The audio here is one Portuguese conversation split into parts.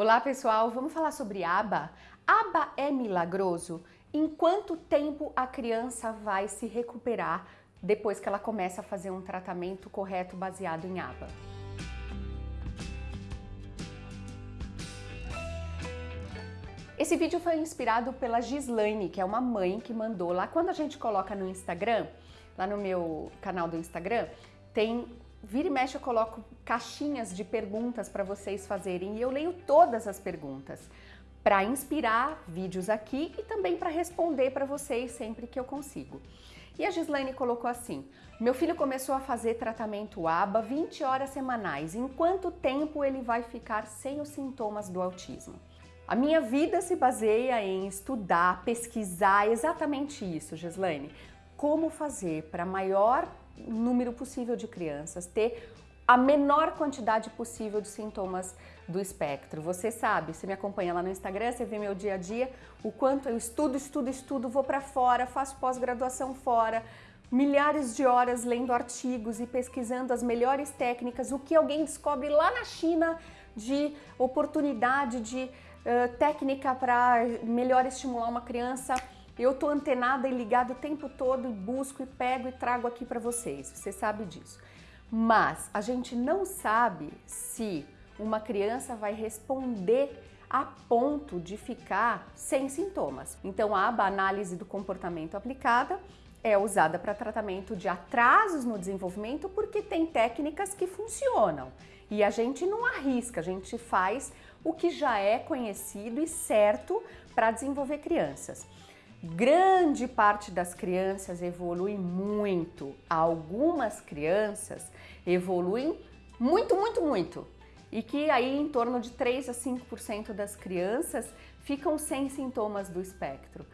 Olá pessoal, vamos falar sobre aba? Aba é milagroso? Em quanto tempo a criança vai se recuperar depois que ela começa a fazer um tratamento correto baseado em aba? Esse vídeo foi inspirado pela Gislaine, que é uma mãe que mandou lá. Quando a gente coloca no Instagram, lá no meu canal do Instagram, tem Vira e mexe eu coloco caixinhas de perguntas para vocês fazerem e eu leio todas as perguntas para inspirar vídeos aqui e também para responder para vocês sempre que eu consigo. E a Gislaine colocou assim, meu filho começou a fazer tratamento ABA 20 horas semanais, em quanto tempo ele vai ficar sem os sintomas do autismo? A minha vida se baseia em estudar, pesquisar exatamente isso, Gislaine. Como fazer para maior número possível de crianças, ter a menor quantidade possível de sintomas do espectro. Você sabe, você me acompanha lá no Instagram, você vê meu dia a dia, o quanto eu estudo, estudo, estudo, vou para fora, faço pós-graduação fora, milhares de horas lendo artigos e pesquisando as melhores técnicas, o que alguém descobre lá na China de oportunidade, de uh, técnica para melhor estimular uma criança eu tô antenada e ligada o tempo todo e busco e pego e trago aqui para vocês, você sabe disso. Mas a gente não sabe se uma criança vai responder a ponto de ficar sem sintomas. Então a aba análise do comportamento aplicada é usada para tratamento de atrasos no desenvolvimento porque tem técnicas que funcionam. E a gente não arrisca, a gente faz o que já é conhecido e certo para desenvolver crianças. Grande parte das crianças evolui muito. Algumas crianças evoluem muito, muito, muito. E que aí em torno de 3 a 5% das crianças ficam sem sintomas do espectro.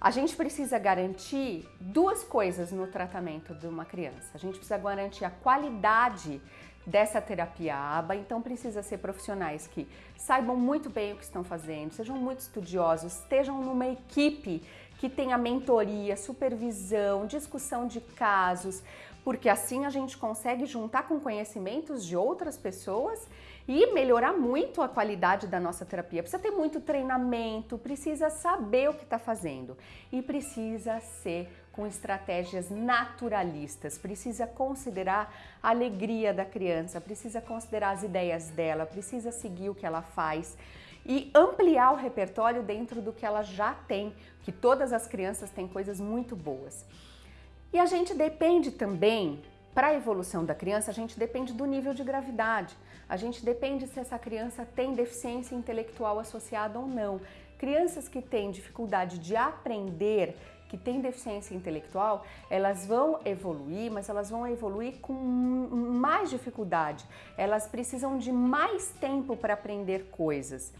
A gente precisa garantir duas coisas no tratamento de uma criança. A gente precisa garantir a qualidade dessa terapia ABA, então precisa ser profissionais que saibam muito bem o que estão fazendo, sejam muito estudiosos, estejam numa equipe que tenha mentoria, supervisão, discussão de casos, porque assim a gente consegue juntar com conhecimentos de outras pessoas e melhorar muito a qualidade da nossa terapia. Precisa ter muito treinamento, precisa saber o que está fazendo e precisa ser com estratégias naturalistas, precisa considerar a alegria da criança, precisa considerar as ideias dela, precisa seguir o que ela faz e ampliar o repertório dentro do que ela já tem, que todas as crianças têm coisas muito boas. E a gente depende também, para a evolução da criança, a gente depende do nível de gravidade. A gente depende se essa criança tem deficiência intelectual associada ou não. Crianças que têm dificuldade de aprender, que têm deficiência intelectual, elas vão evoluir, mas elas vão evoluir com mais dificuldade. Elas precisam de mais tempo para aprender coisas.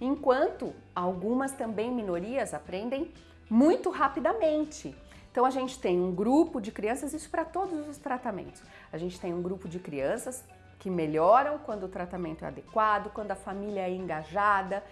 Enquanto algumas também minorias aprendem muito rapidamente. Então a gente tem um grupo de crianças, isso para todos os tratamentos. A gente tem um grupo de crianças que melhoram quando o tratamento é adequado, quando a família é engajada,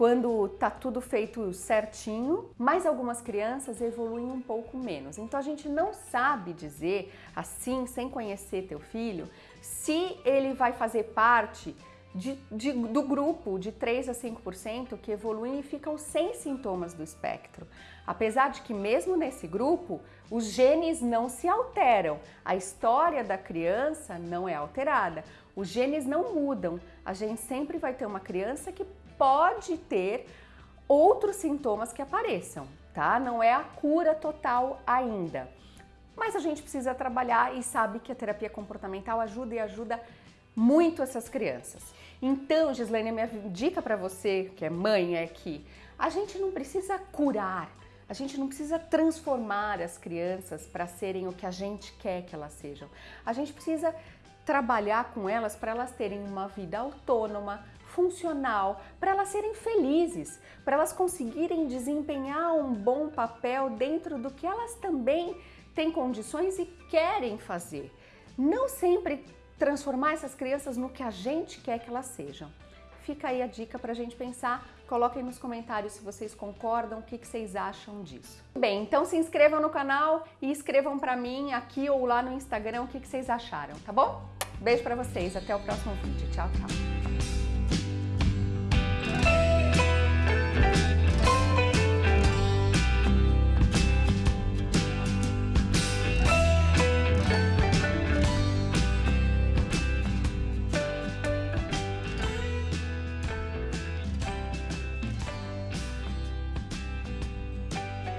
quando tá tudo feito certinho, mas algumas crianças evoluem um pouco menos. Então a gente não sabe dizer assim, sem conhecer teu filho, se ele vai fazer parte de, de, do grupo de 3 a 5% que evoluem e ficam sem sintomas do espectro. Apesar de que mesmo nesse grupo, os genes não se alteram, a história da criança não é alterada, os genes não mudam, a gente sempre vai ter uma criança que pode ter outros sintomas que apareçam, tá? Não é a cura total ainda. Mas a gente precisa trabalhar e sabe que a terapia comportamental ajuda e ajuda muito essas crianças. Então, Gislaine, minha dica para você, que é mãe, é que a gente não precisa curar, a gente não precisa transformar as crianças para serem o que a gente quer que elas sejam. A gente precisa trabalhar com elas para elas terem uma vida autônoma, funcional, para elas serem felizes, para elas conseguirem desempenhar um bom papel dentro do que elas também têm condições e querem fazer. Não sempre transformar essas crianças no que a gente quer que elas sejam. Fica aí a dica para a gente pensar. Coloquem nos comentários se vocês concordam, o que, que vocês acham disso. Bem, então se inscrevam no canal e escrevam para mim aqui ou lá no Instagram o que, que vocês acharam, tá bom? Beijo para vocês, até o próximo vídeo. Tchau, tchau.